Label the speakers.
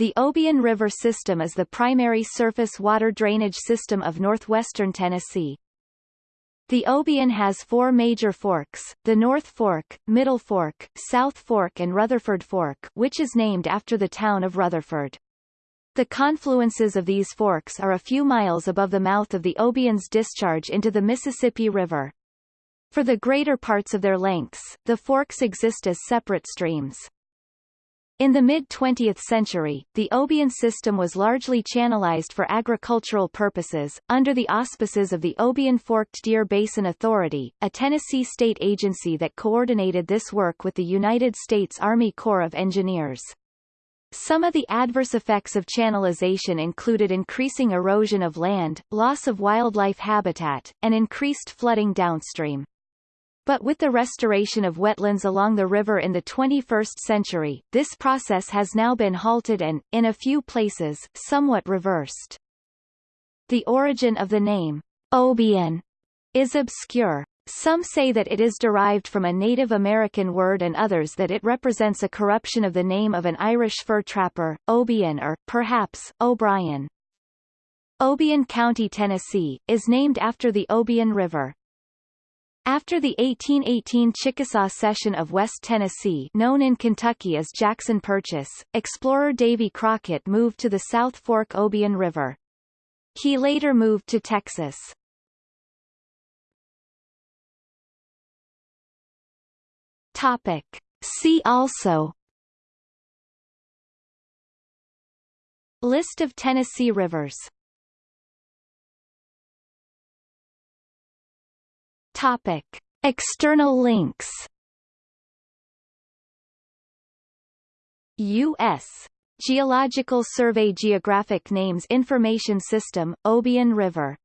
Speaker 1: the Obion River system is the primary surface water drainage system of northwestern Tennessee. The Obion has four major forks, the North Fork, Middle Fork, South Fork and Rutherford Fork which is named after the town of Rutherford. The confluences of these forks are a few miles above the mouth of the Obion's discharge into the Mississippi River. For the greater parts of their lengths, the forks exist as separate streams. In the mid-20th century, the Obion system was largely channelized for agricultural purposes, under the auspices of the Obion Forked Deer Basin Authority, a Tennessee state agency that coordinated this work with the United States Army Corps of Engineers. Some of the adverse effects of channelization included increasing erosion of land, loss of wildlife habitat, and increased flooding downstream. But with the restoration of wetlands along the river in the 21st century, this process has now been halted and, in a few places, somewhat reversed. The origin of the name, Obion, is obscure. Some say that it is derived from a Native American word and others that it represents a corruption of the name of an Irish fur trapper, Obion or, perhaps, O'Brien. Obion County, Tennessee, is named after the Obion River. After the 1818 Chickasaw Cession of West Tennessee known in Kentucky as Jackson Purchase, explorer Davy Crockett moved to the South Fork Obion River. He later moved to Texas. Topic. See also List of Tennessee rivers Topic. External links U.S. Geological Survey Geographic Names Information System, Obion River